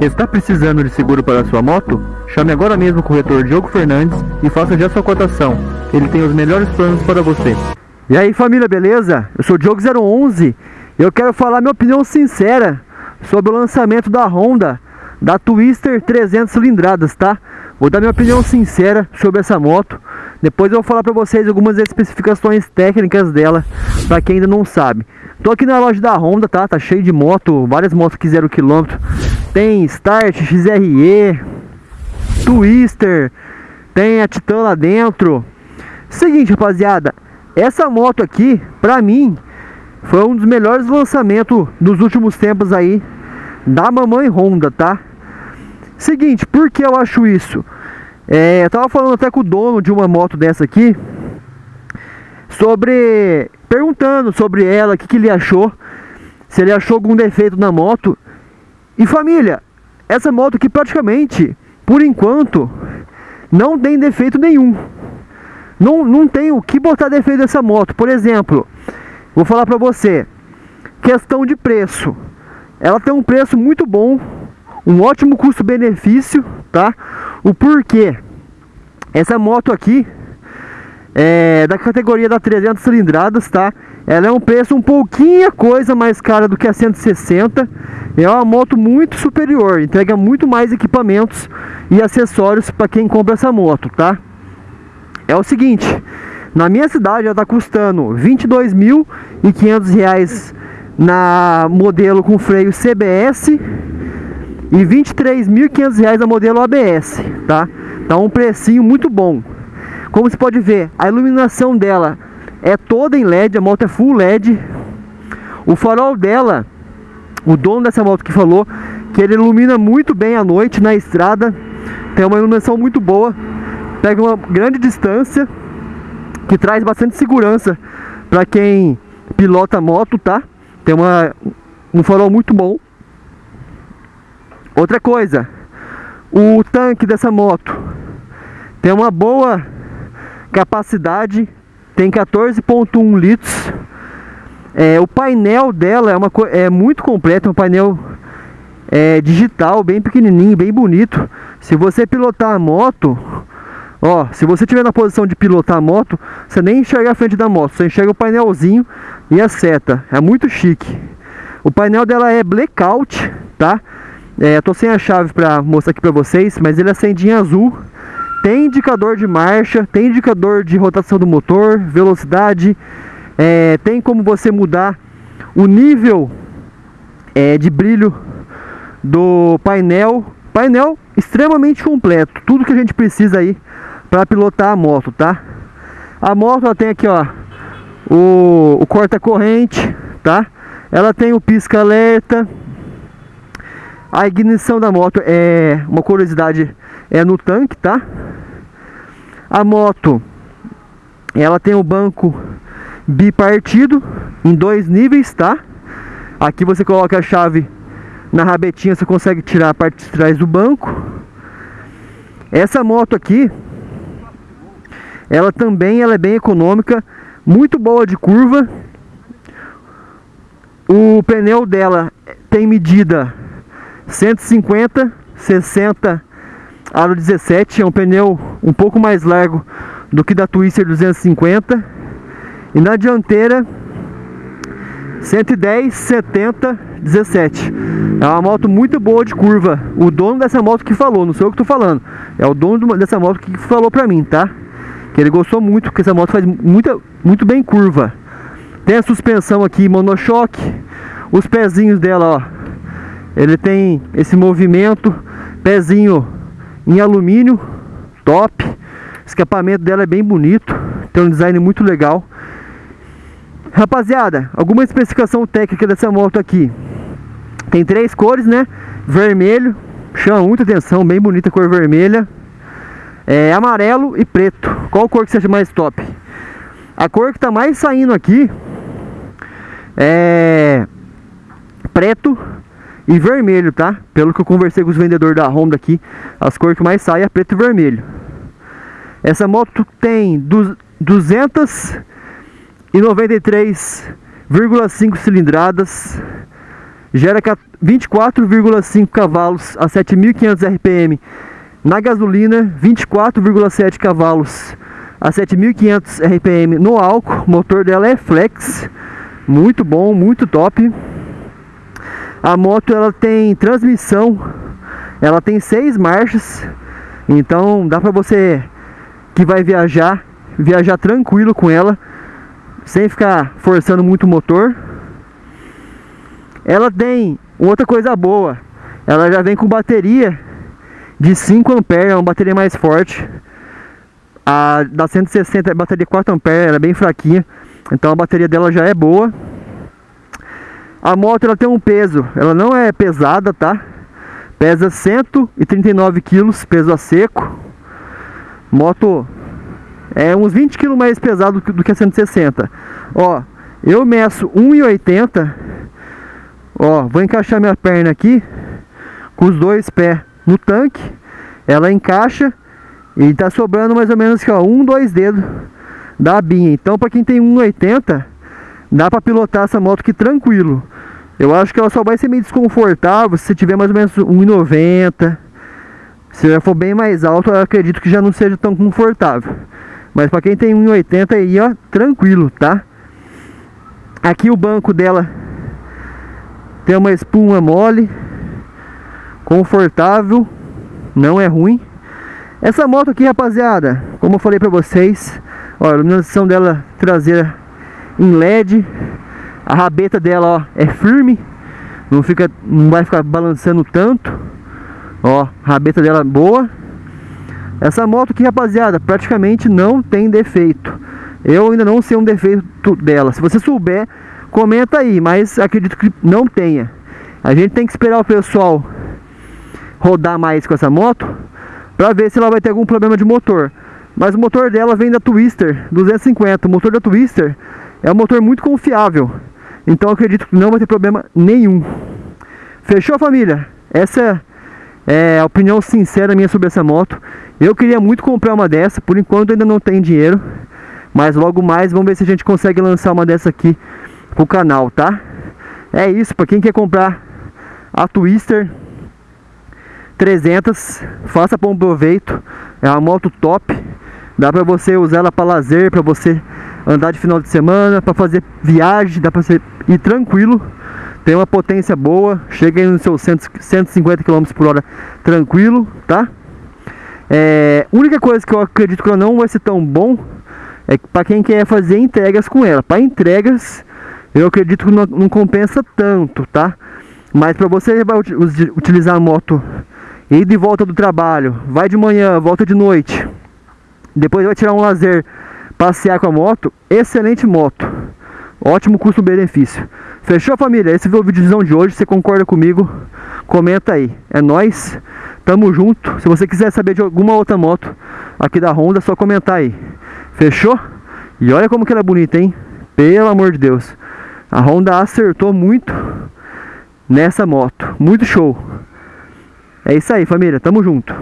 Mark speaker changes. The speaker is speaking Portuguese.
Speaker 1: Está precisando de seguro para sua moto? Chame agora mesmo o corretor Diogo Fernandes e faça já sua cotação. Ele tem os melhores planos para você.
Speaker 2: E aí família, beleza? Eu sou o Diogo 011 e eu quero falar minha opinião sincera sobre o lançamento da Honda da Twister 300 cilindradas, tá? Vou dar minha opinião sincera sobre essa moto. Depois eu vou falar para vocês algumas especificações técnicas dela, para quem ainda não sabe. Tô aqui na loja da Honda, tá? Tá cheio de moto, várias motos que zero quilômetro. Tem Start, XRE, Twister, tem a Titan lá dentro. Seguinte, rapaziada, essa moto aqui, pra mim, foi um dos melhores lançamentos dos últimos tempos aí da mamãe Honda, tá? Seguinte, por que eu acho isso? É, eu tava falando até com o dono de uma moto dessa aqui sobre perguntando sobre ela, o que, que ele achou, se ele achou algum defeito na moto. E família, essa moto aqui praticamente, por enquanto, não tem defeito nenhum. Não, não tem o que botar defeito dessa moto. Por exemplo, vou falar pra você, questão de preço. Ela tem um preço muito bom, um ótimo custo-benefício, tá? O porquê? Essa moto aqui, é, da categoria da 300 cilindradas, tá? Ela é um preço um pouquinho coisa mais cara do que a 160. É uma moto muito superior, entrega muito mais equipamentos e acessórios para quem compra essa moto, tá? É o seguinte, na minha cidade ela está custando R$ 22.500 na modelo com freio CBS e R$ 23.500 na modelo ABS, tá? Tá um precinho muito bom. Como você pode ver, a iluminação dela é toda em LED, a moto é full LED. O farol dela, o dono dessa moto que falou que ele ilumina muito bem à noite na estrada. Tem uma iluminação muito boa, pega uma grande distância, que traz bastante segurança para quem pilota moto, tá? Tem uma, um farol muito bom. Outra coisa, o tanque dessa moto tem uma boa capacidade, tem 14.1 litros. É, o painel dela é, uma, é muito completo, é um painel é, digital, bem pequenininho, bem bonito. Se você pilotar a moto, ó, se você tiver na posição de pilotar a moto, você nem enxerga a frente da moto, você enxerga o painelzinho e a seta. É muito chique. O painel dela é blackout, tá? É, tô sem a chave para mostrar aqui para vocês, mas ele acende em azul. Tem indicador de marcha, tem indicador de rotação do motor, velocidade. É, tem como você mudar o nível é, de brilho do painel. Painel extremamente completo, tudo que a gente precisa aí para pilotar a moto, tá? A moto ela tem aqui, ó, o, o corta-corrente, tá? Ela tem o pisca-alerta, a ignição da moto é uma curiosidade é no tanque, tá? A moto ela tem o banco bipartido em dois níveis, tá? Aqui você coloca a chave na rabetinha, você consegue tirar a parte de trás do banco. Essa moto aqui, ela também ela é bem econômica, muito boa de curva. O pneu dela tem medida 150, 60 aro 17, é um pneu um pouco mais largo do que da Twister 250 e na dianteira 110, 70, 17 é uma moto muito boa de curva. O dono dessa moto que falou, não sou eu que tô falando. É o dono dessa moto que falou pra mim, tá? que ele gostou muito, porque essa moto faz muita, muito bem curva. Tem a suspensão aqui monochoque. Os pezinhos dela, ó. Ele tem esse movimento, pezinho em alumínio, top. O escapamento dela é bem bonito, tem um design muito legal. Rapaziada, alguma especificação técnica dessa moto aqui. Tem três cores, né? Vermelho, chama muita atenção, bem bonita a cor vermelha. É amarelo e preto. Qual cor que você acha mais top? A cor que tá mais saindo aqui é preto e vermelho, tá? Pelo que eu conversei com os vendedores da Honda aqui, as cores que mais saem é preto e vermelho. Essa moto tem 293,5 cilindradas, gera 24,5 cavalos a 7.500 RPM. Na gasolina, 24,7 cavalos a 7.500 RPM no álcool. O motor dela é flex, muito bom, muito top. A moto ela tem transmissão, ela tem seis marchas, então dá para você que vai viajar, viajar tranquilo com ela, sem ficar forçando muito o motor. Ela tem outra coisa boa, ela já vem com bateria de 5 ampere, é uma bateria mais forte. A da 160 é bateria 4 ampere, ela é bem fraquinha, então a bateria dela já é boa. A moto ela tem um peso, ela não é pesada, tá? Pesa 139 quilos, peso a seco. Moto é uns 20 kg mais pesado do que a 160. Ó, eu meço 1,80. Ó, vou encaixar minha perna aqui com os dois pés no tanque. Ela encaixa e tá sobrando mais ou menos aqui, ó, um, dois dedos da binha. Então, para quem tem 1,80 dá para pilotar essa moto aqui tranquilo. Eu acho que ela só vai ser meio desconfortável se tiver mais ou menos 1,90. Se já for bem mais alto, eu acredito que já não seja tão confortável. Mas para quem tem 1,80 aí, ó, tranquilo, tá? Aqui o banco dela tem uma espuma mole, confortável, não é ruim. Essa moto aqui, rapaziada, como eu falei pra vocês, ó, a iluminação dela traseira em LED. A rabeta dela, ó, é firme. Não, fica, não vai ficar balançando tanto. Ó, rabeta dela boa. Essa moto aqui, rapaziada, praticamente não tem defeito. Eu ainda não sei um defeito dela. Se você souber, comenta aí, mas acredito que não tenha. A gente tem que esperar o pessoal rodar mais com essa moto para ver se ela vai ter algum problema de motor. Mas o motor dela vem da Twister 250. O motor da Twister é um motor muito confiável. Então acredito que não vai ter problema nenhum. Fechou família? Essa é a opinião sincera minha sobre essa moto. Eu queria muito comprar uma dessa, por enquanto ainda não tem dinheiro. Mas logo mais vamos ver se a gente consegue lançar uma dessa aqui pro canal, tá? É isso, para quem quer comprar a Twister 300, faça bom proveito. É uma moto top. Dá para você usar ela para lazer, para você andar de final de semana, para fazer viagem, dá para você ir tranquilo. Tem uma potência boa, chega aí nos seus 150 km por hora tranquilo, tá? É, única coisa que eu acredito que ela não vai ser tão bom é para quem quer fazer entregas com ela. Para entregas, eu acredito que não, não compensa tanto, tá? Mas para você vai utilizar a moto e de volta do trabalho, vai de manhã, volta de noite, depois vai tirar um lazer, passear com a moto, excelente moto. Ótimo custo-benefício. Fechou, família? Esse foi o vídeo de hoje. Você concorda comigo? Comenta aí. É nós. Tamo junto. Se você quiser saber de alguma outra moto aqui da Honda, é só comentar aí. Fechou? E olha como que ela é bonita, hein? Pelo amor de Deus. A Honda acertou muito nessa moto. Muito show. É isso aí, família. Tamo junto.